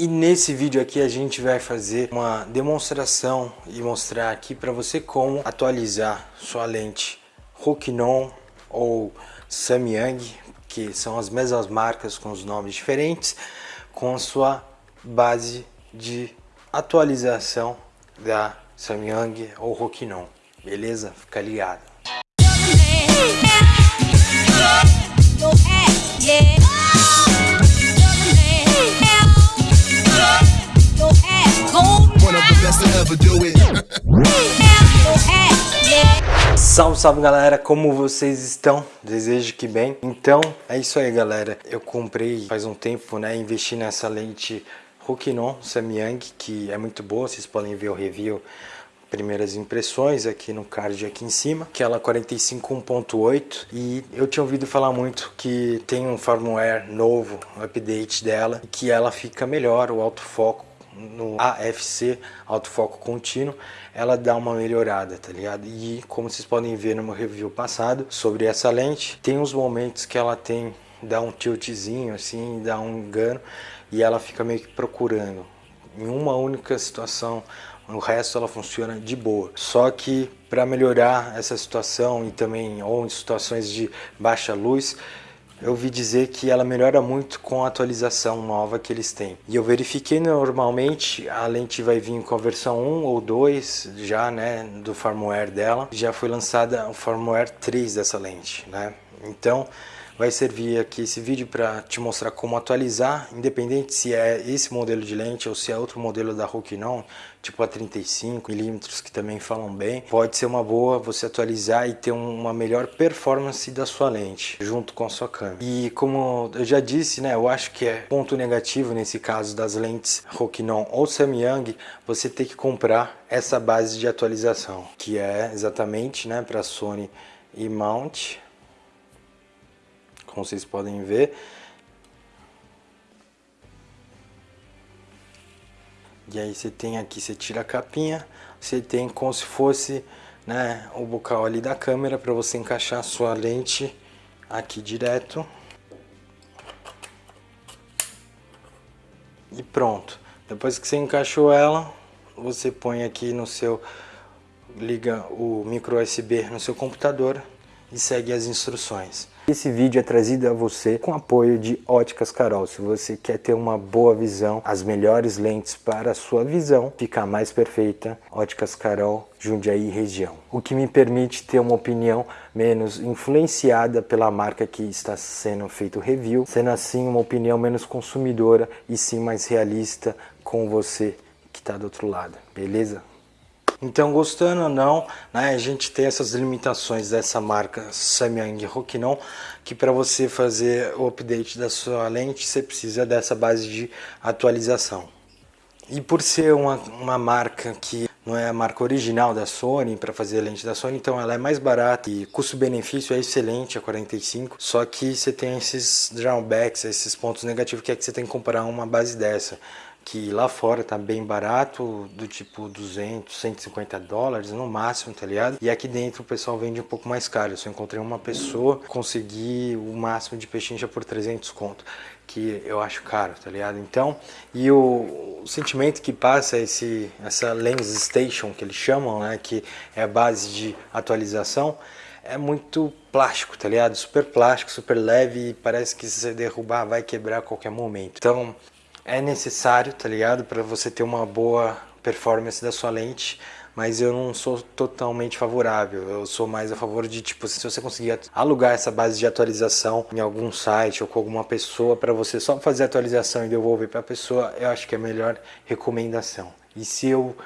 E nesse vídeo aqui a gente vai fazer uma demonstração e mostrar aqui para você como atualizar sua lente Rokinon ou Samyang, que são as mesmas marcas com os nomes diferentes, com a sua base de atualização da Samyang ou Rokinon, beleza? Fica ligado. Salve, salve galera, como vocês estão? Desejo que bem. Então, é isso aí galera. Eu comprei faz um tempo, né, investi nessa lente Rokinon Samyang, que é muito boa, vocês podem ver o review primeiras impressões aqui no card aqui em cima, que ela 45.8 e eu tinha ouvido falar muito que tem um firmware novo, um update dela, que ela fica melhor, o autofoco no AFC, autofoco contínuo, ela dá uma melhorada, tá ligado? E como vocês podem ver no meu review passado sobre essa lente, tem uns momentos que ela tem, dá um tiltzinho assim, dá um engano e ela fica meio que procurando. Em uma única situação, o resto ela funciona de boa. Só que para melhorar essa situação e também ou em situações de baixa luz, eu vi dizer que ela melhora muito com a atualização nova que eles têm. E eu verifiquei normalmente, a lente vai vir com a versão 1 ou 2 já, né, do firmware dela. Já foi lançada o firmware 3 dessa lente, né? Então, vai servir aqui esse vídeo para te mostrar como atualizar, independente se é esse modelo de lente ou se é outro modelo da Rokinon, tipo a 35mm que também falam bem. Pode ser uma boa você atualizar e ter uma melhor performance da sua lente junto com a sua câmera. E como eu já disse, né, eu acho que é ponto negativo nesse caso das lentes Rokinon ou Samyang, você ter que comprar essa base de atualização, que é exatamente, né, para Sony e Mount como vocês podem ver. E aí você tem aqui, você tira a capinha, você tem como se fosse né, o bocal ali da câmera para você encaixar a sua lente aqui direto. E pronto. Depois que você encaixou ela, você põe aqui no seu liga o micro USB no seu computador e segue as instruções. Esse vídeo é trazido a você com apoio de Óticas Carol. Se você quer ter uma boa visão, as melhores lentes para a sua visão ficar mais perfeita, Óticas Carol, Jundiaí região. O que me permite ter uma opinião menos influenciada pela marca que está sendo feito review, sendo assim uma opinião menos consumidora e sim mais realista com você que está do outro lado, beleza? Então, gostando ou não, né, a gente tem essas limitações dessa marca Samyang Rokinon, que para você fazer o update da sua lente, você precisa dessa base de atualização. E por ser uma, uma marca que não é a marca original da Sony para fazer a lente da Sony, então ela é mais barata e custo-benefício é excelente a 45, só que você tem esses drawbacks, esses pontos negativos que é que você tem que comprar uma base dessa que lá fora tá bem barato, do tipo 200, 150 dólares no máximo, tá ligado? E aqui dentro o pessoal vende um pouco mais caro. Eu só encontrei uma pessoa, consegui o máximo de pechincha por 300 conto, que eu acho caro, tá ligado? Então, e o, o sentimento que passa esse essa lens station que eles chamam, né, que é a base de atualização, é muito plástico, tá ligado? Super plástico, super leve parece que se você derrubar vai quebrar a qualquer momento. Então, é necessário, tá ligado? Para você ter uma boa performance da sua lente, mas eu não sou totalmente favorável. Eu sou mais a favor de, tipo, se você conseguir alugar essa base de atualização em algum site ou com alguma pessoa para você só fazer atualização e devolver para a pessoa, eu acho que é a melhor recomendação. E se eu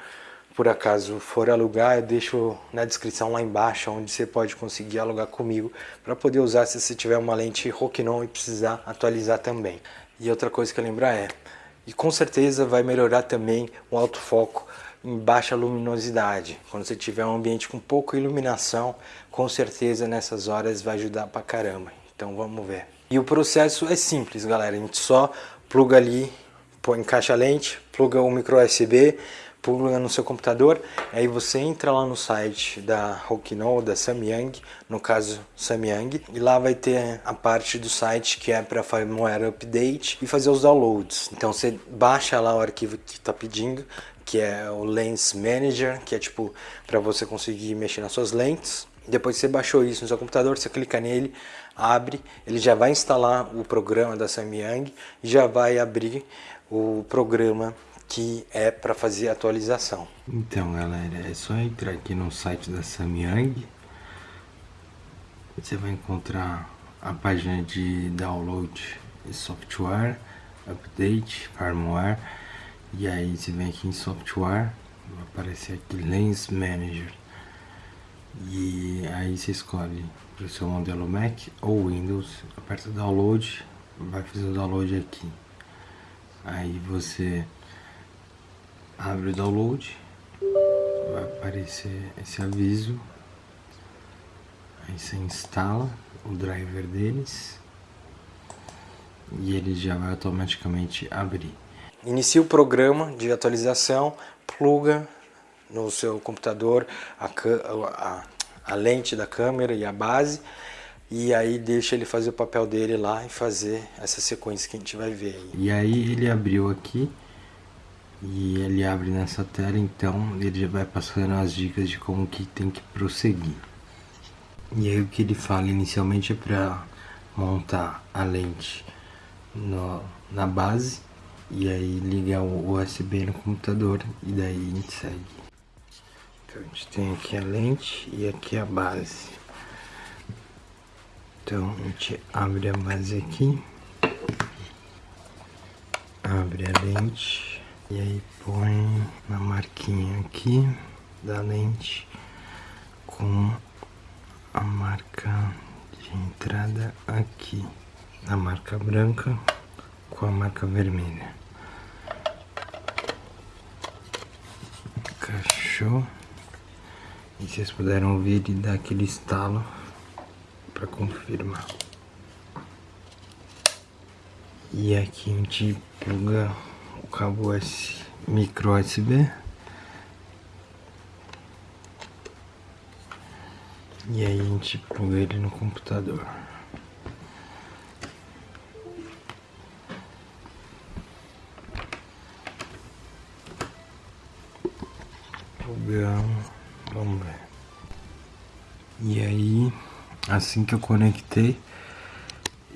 por acaso for alugar, eu deixo na descrição lá embaixo onde você pode conseguir alugar comigo para poder usar se você tiver uma lente Rokinon e precisar atualizar também. E outra coisa que eu lembrar é, e com certeza vai melhorar também o autofoco em baixa luminosidade. Quando você tiver um ambiente com pouca iluminação, com certeza nessas horas vai ajudar pra caramba. Então vamos ver. E o processo é simples, galera. A gente só pluga ali, põe, encaixa a lente, pluga o micro USB, pluga no seu computador, aí você entra lá no site da Hokkino, da Samyang, no caso Samyang, e lá vai ter a parte do site que é para firmware update e fazer os downloads. Então você baixa lá o arquivo que está pedindo, que é o Lens Manager, que é tipo para você conseguir mexer nas suas lentes. Depois que você baixou isso no seu computador, você clica nele, abre, ele já vai instalar o programa da Samyang e já vai abrir o programa que é para fazer atualização. Então galera, é só entrar aqui no site da Samyang. Você vai encontrar a página de download software, update, firmware. E aí você vem aqui em software vai aparecer aqui Lens Manager. E aí você escolhe para o seu modelo Mac ou Windows, aperta download, vai fazer o download aqui. Aí você abre o download, vai aparecer esse aviso, aí você instala o driver deles e ele já vai automaticamente abrir. Inicia o programa de atualização, pluga no seu computador a, a, a lente da câmera e a base e aí deixa ele fazer o papel dele lá e fazer essa sequência que a gente vai ver aí. E aí ele abriu aqui e ele abre nessa tela, então ele já vai passando as dicas de como que tem que prosseguir. E aí o que ele fala inicialmente é para montar a lente no, na base e aí ligar o USB no computador e daí a gente segue. Então a gente tem aqui a lente e aqui a base. Então a gente abre a base aqui, abre a lente e aí põe na marquinha aqui da lente com a marca de entrada aqui. A marca branca com a marca vermelha. Encaixou. E vocês puderam ouvir ele dar aquele estalo para confirmar. E aqui a gente pluga cabo S micro USB e aí a gente pluga ele no computador. Plugamos vamos ver. E aí assim que eu conectei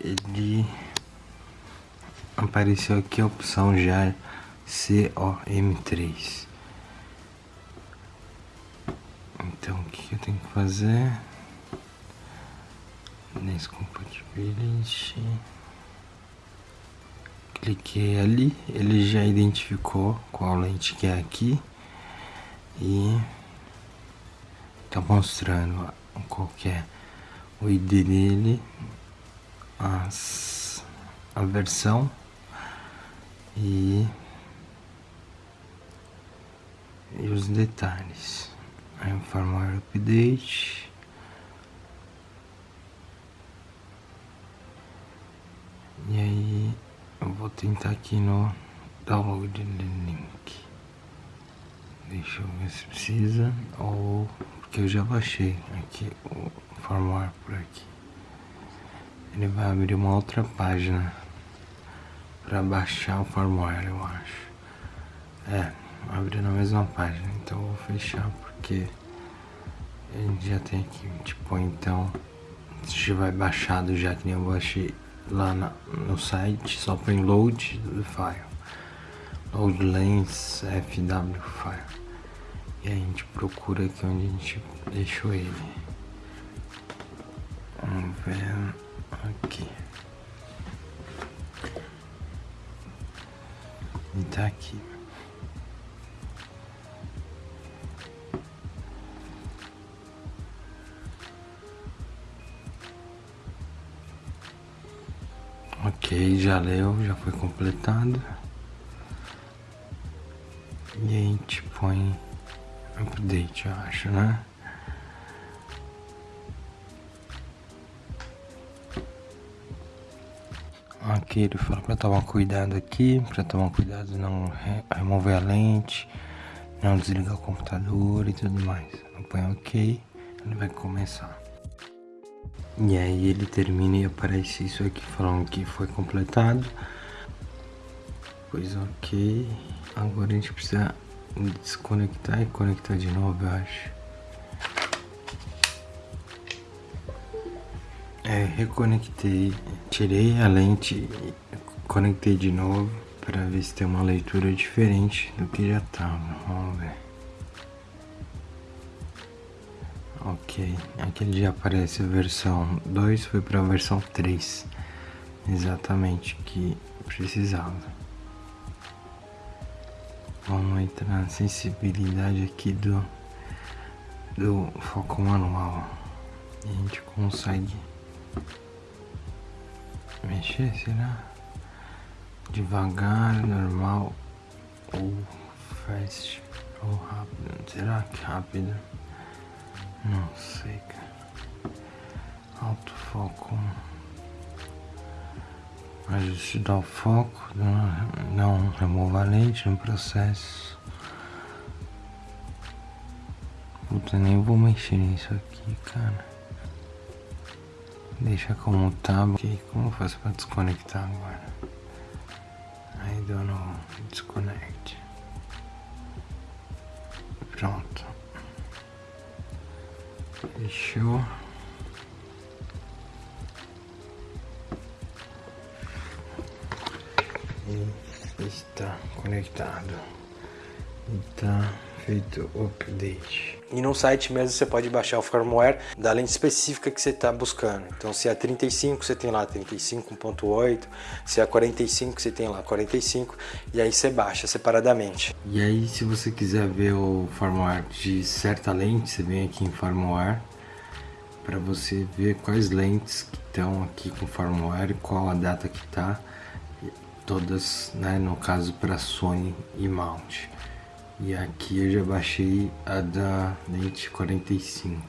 ele apareceu aqui a opção já COM3 então o que eu tenho que fazer? Nesse compatibility cliquei ali ele já identificou qual lente que é aqui e tá mostrando qual que é o ID dele as, a versão e, e os detalhes. Aí firmware update. E aí eu vou tentar aqui no download link. Deixa eu ver se precisa ou porque eu já baixei aqui o firmware por aqui. Ele vai abrir uma outra página para baixar o firmware, eu acho. É, abre na mesma página, então eu vou fechar porque a gente já tem aqui, tipo, então já vai baixado já que nem eu baixei lá na, no site, só põe load do file. Load lens fw file. E a gente procura aqui onde a gente deixou ele. Vamos ver aqui. E tá aqui. Ok, já leu, já foi completado. E a gente põe update, eu acho, né? Ele fala para tomar cuidado aqui, para tomar cuidado não remover a lente não desligar o computador e tudo mais. Põe OK, ele vai começar. E aí ele termina e aparece isso aqui falando que foi completado. Pois ok. Agora a gente precisa desconectar e conectar de novo, eu acho. É, reconectei, tirei a lente conectei de novo para ver se tem uma leitura diferente do que já tava. Vamos ver. Ok, aqui ele já aparece a versão 2, foi para a versão 3. Exatamente que precisava. Vamos entrar na sensibilidade aqui do, do foco manual. E a gente consegue mexer, será? Devagar, normal ou fast ou rápido. Será que rápido? Não sei, cara. Alto foco. Ajustar o foco. Não, remova a lente no processo. Puta, nem vou mexer nisso aqui, cara. Deixa como tá. Ok, como faço pra desconectar agora? Don't know. Disconnect. Pronto. Fechou. E está conectado. Está feito o update. E no site mesmo você pode baixar o firmware da lente específica que você está buscando. Então se é 35 você tem lá 35.8, se é 45 você tem lá 45 e aí você baixa separadamente. E aí se você quiser ver o firmware de certa lente, você vem aqui em firmware para você ver quais lentes que estão aqui com firmware, qual a data que está, todas, né, no caso para Sony e Mount. E aqui eu já baixei a da lente 45,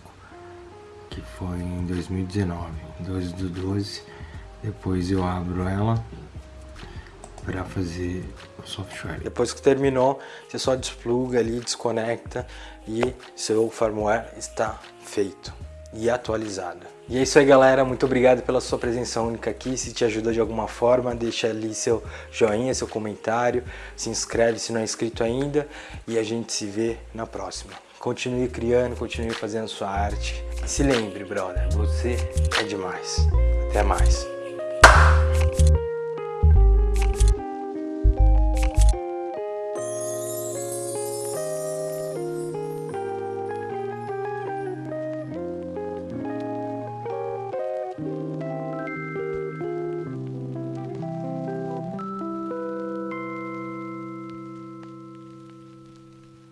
que foi em 2019, 12 do 12. Depois eu abro ela para fazer o software. Depois que terminou, você só despluga ali, desconecta e seu firmware está feito e atualizado. E é isso aí galera, muito obrigado pela sua presença única aqui, se te ajudou de alguma forma, deixa ali seu joinha, seu comentário, se inscreve se não é inscrito ainda e a gente se vê na próxima. Continue criando, continue fazendo sua arte e se lembre brother, você é demais. Até mais.